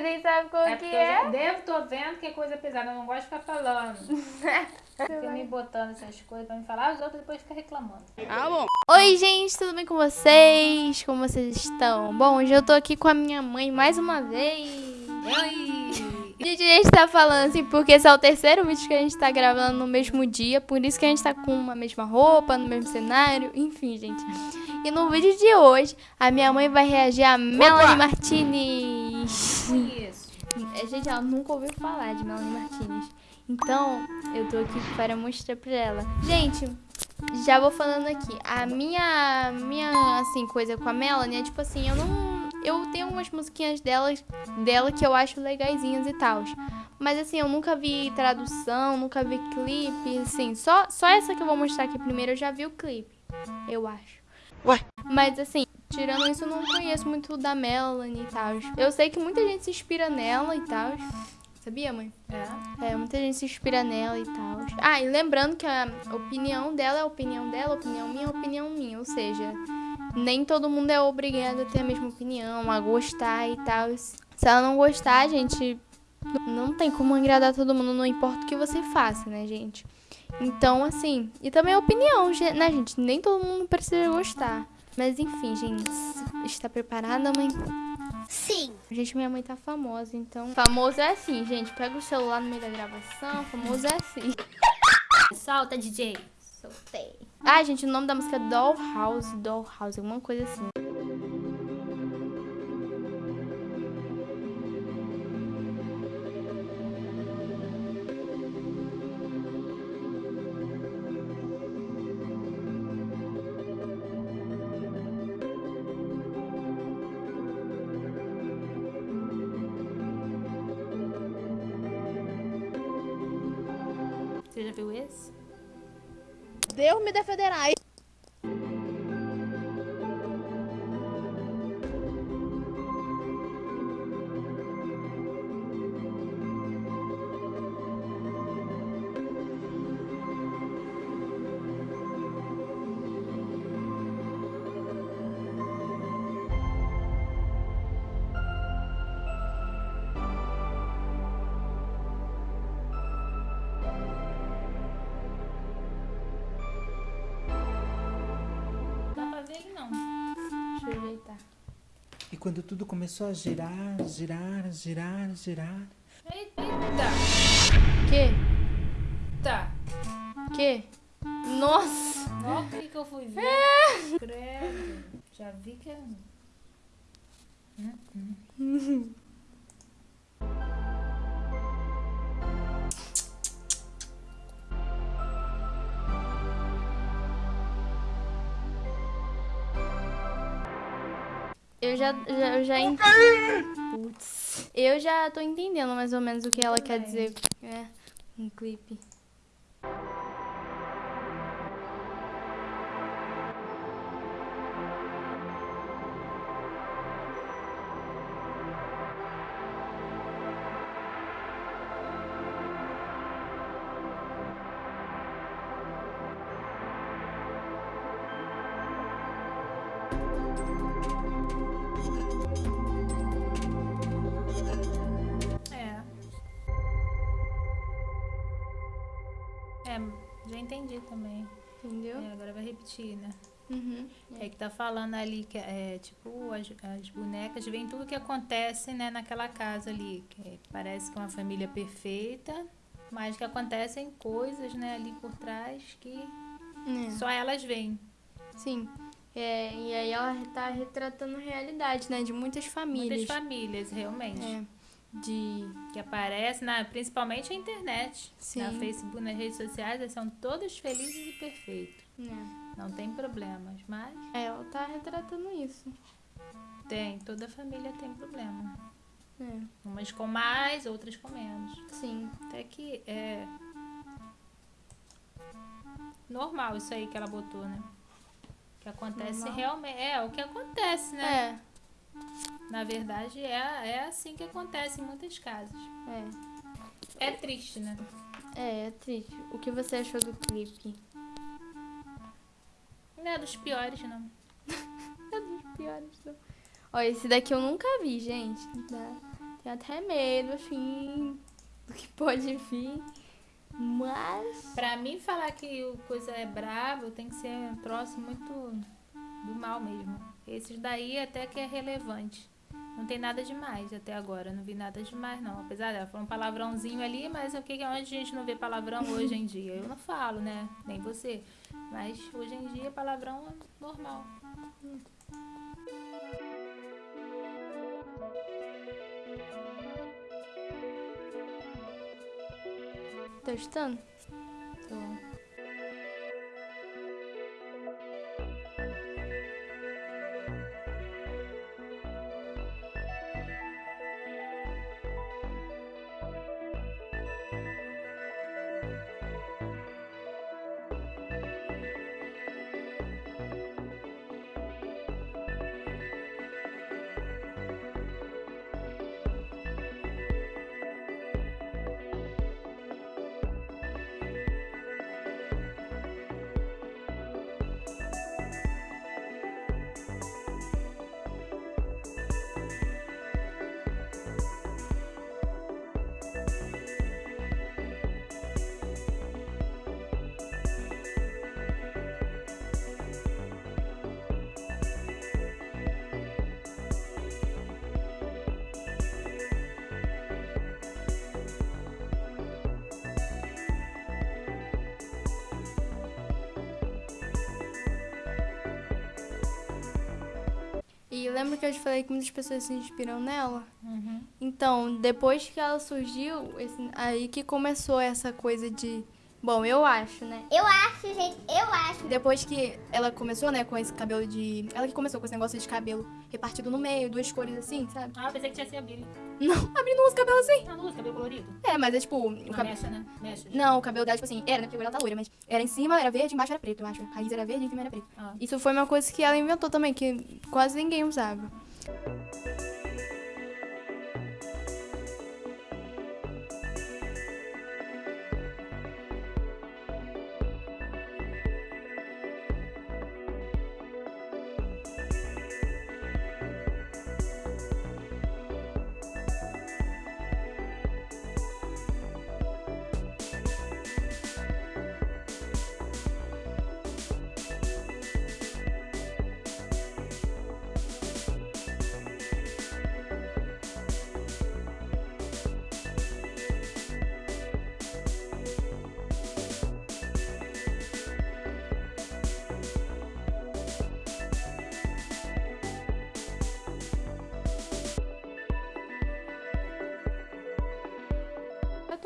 você nem sabe qual É que porque eu é. já devo, tô vendo que é coisa pesada. Eu não gosto de ficar falando. Fica me botando essas coisas pra me falar, os outros depois ficam reclamando. Oi, gente, tudo bem com vocês? Como vocês estão? Bom, hoje eu tô aqui com a minha mãe mais uma vez. Oi! Gente, a gente tá falando assim porque esse é o terceiro vídeo que a gente tá gravando no mesmo dia, por isso que a gente tá com uma mesma roupa, no mesmo cenário, enfim, gente. E no vídeo de hoje, a minha mãe vai reagir a Melanie Martinez. Isso. É, Gente, ela nunca ouviu falar de Melanie Martinez. Então, eu tô aqui para mostrar pra ela. Gente, já vou falando aqui. A minha, minha assim, coisa com a Melanie é tipo assim, eu não. Eu tenho umas musiquinhas dela, dela que eu acho legaisinhas e tal. Mas assim, eu nunca vi tradução, nunca vi clipe, assim. Só, só essa que eu vou mostrar aqui primeiro, eu já vi o clipe. Eu acho. Ué? Mas assim, tirando isso, eu não conheço muito da Melanie e tal. Eu sei que muita gente se inspira nela e tal. Sabia, mãe? É. É, muita gente se inspira nela e tal. Ah, e lembrando que a opinião dela é a opinião dela, a opinião minha é a opinião minha. Ou seja, nem todo mundo é obrigado a ter a mesma opinião, a gostar e tal. Se ela não gostar, gente, não tem como agradar todo mundo, não importa o que você faça, né, gente? Então, assim, e também a opinião, né, gente? Nem todo mundo precisa gostar. Mas enfim, gente, está preparada, mãe? Sim. Gente, minha mãe tá famosa, então. Famoso é assim, gente. Pega o celular no meio da gravação. Famoso é assim. Solta, DJ. Soltei. Ah, gente, o nome da música é Dollhouse. Dollhouse, alguma coisa assim. Você já viu esse? Deus me defenderá. Ajeitar. E quando tudo começou a girar, girar, girar, girar. Eita! Que? Tá. Que? Nossa! O que que eu fui ver? Credo. Já vi que é... Eu já, já, eu já ent- Putz. Eu já tô entendendo mais ou menos o que ela quer dizer. É, um clipe. É. É, já entendi também. Entendeu? É, agora vai repetir, né? Uhum. É que tá falando ali que é tipo as, as bonecas veem tudo que acontece né, naquela casa ali. Que parece que é uma família perfeita, mas que acontecem coisas né, ali por trás que É. só elas veem. Sim. É, e aí ela tá retratando a realidade, né? De muitas famílias. Muitas famílias, realmente. É. De. Que aparecem, na, principalmente a internet. Sim. Na Facebook, nas redes sociais, eles são todos felizes e perfeitos. É. Não tem problemas, mas É, ela tá retratando isso. tem, toda família tem problema. É. Umas com mais, outras com menos. Sim. Até que é normal isso aí que ela botou, né? Que acontece Normal? realmente. É, o que acontece, né? É. Na verdade, é, é assim que acontece em muitas casas. É. É triste, né? É, é triste. O que você achou do clipe? Não é dos piores, não. É dos piores. Não. Ó, esse daqui eu nunca vi, gente. Tenho até medo, assim, do que pode vir. Mas. Pra mim, falar que o coisa é brabo tem que ser um troço muito do mal mesmo. Esses daí até que é relevante. Não tem nada demais até agora. Não vi nada demais, não. Apesar dela falar um palavrãozinho ali, mas o que que onde a gente não vê palavrão hoje em dia? Eu não falo, né? Nem você. Mas hoje em dia palavrão é normal. Tá escutando? Tô. Lembra que eu te falei que muitas pessoas se inspiram nela? Uhum. Então, depois que ela surgiu, esse- aí que começou essa coisa de. Bom, eu acho, né? Eu acho, gente, eu acho. Depois que ela começou, né, com esse cabelo de. Ela que começou com esse negócio de cabelo repartido no meio, duas cores assim, sabe? Ah, pensei que tinha sido a Billy. Não, abrindo os cabelos assim. Na luz, cabelo colorido. É, mas é tipo. O Uma cabelo. mecha, né? Mecha. Não, o cabelo dela, tipo assim, era, né? Porque agora ela tá loira, mas era em cima, era verde, embaixo era preto, eu acho. A raiz era verde e em cima era preto. Ah. Isso foi uma coisa que ela inventou também, que quase ninguém usava.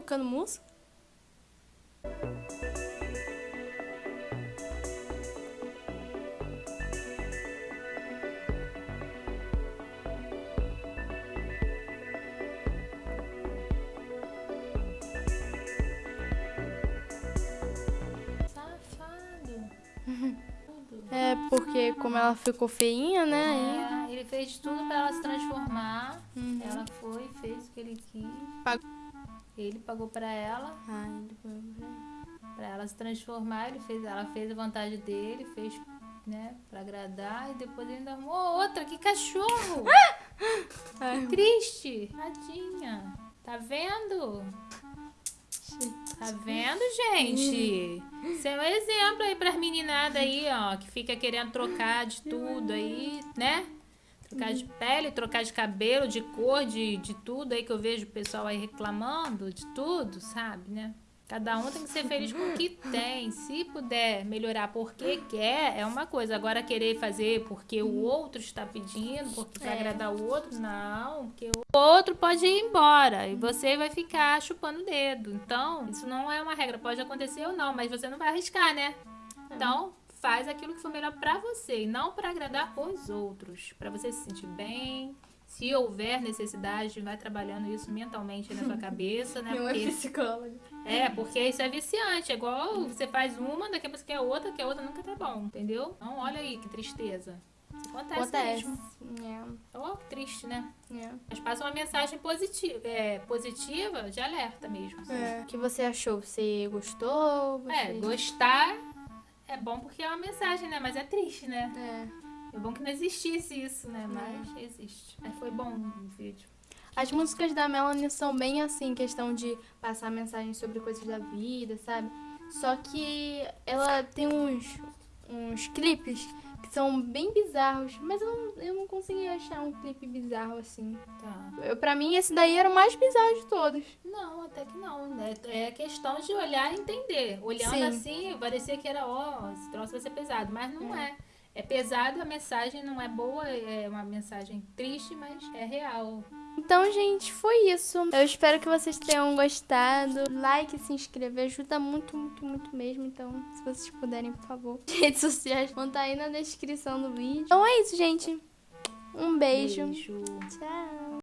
Tocando música? É, porque como ela ficou feinha, né? É, ele fez tudo pra ela se transformar. Uhum. Ela foi, fez o que ele quis. Ele pagou pra ela, Ai, depois... pra ela se transformar. Ele fez, ela fez a vontade dele, fez, né, pra agradar. E depois ele ainda arrumou outra. Que cachorro! Ai, Triste. Tadinha. Tá vendo? Tá vendo, gente? Isso é um exemplo aí pras meninadas aí, ó, que fica querendo trocar de tudo aí, né? Trocar de pele, trocar de cabelo, de cor, de, de tudo aí que eu vejo o pessoal aí reclamando, de tudo, sabe, né? Cada um tem que ser feliz com o que tem. Se puder melhorar porque quer, é uma coisa. Agora querer fazer porque o outro está pedindo, porque vai É. agradar o outro, não. Porque o outro pode ir embora e você vai ficar chupando o dedo. Então, isso não é uma regra. Pode acontecer ou não, mas você não vai arriscar, né? Então, faz aquilo que for melhor pra você e não pra agradar os outros. Pra você se sentir bem. Se houver necessidade, vai trabalhando isso mentalmente na sua cabeça, né? Não é Porque psicóloga. é, porque isso é viciante. É igual você faz uma, daqui a pouco você quer outra, que a outra nunca tá bom, entendeu? Então, olha aí que tristeza. Acontece, Acontece. mesmo. É, Oh, que triste, né? é. Mas passa uma mensagem positiva, é, positiva de alerta mesmo. É. O que você achou? Você gostou? Você... É, gostar é bom porque é uma mensagem, né? Mas é triste, né? É. É bom que não existisse isso, né? Mas existe. Mas foi bom o vídeo. As músicas da Melanie são bem assim, questão de passar mensagem sobre coisas da vida, sabe? Só que ela tem uns, uns clipes que são bem bizarros, mas eu não, eu não consegui achar um clipe bizarro assim. Tá. Eu, pra mim, esse daí era o mais bizarro de todos. Não, até que não. Né? É questão de olhar e entender. Olhando Sim. assim, parecia que era, ó, esse troço vai ser pesado. Mas não é. É pesado, a mensagem não é boa, é uma mensagem triste, mas é real. Então, gente, foi isso. Eu espero que vocês tenham gostado. Like, se inscrever ajuda muito, muito, muito mesmo. Então, se vocês puderem, por favor. Redes sociais vão estar aí na descrição do vídeo. Então é isso, gente. Um beijo. Beijo. Tchau.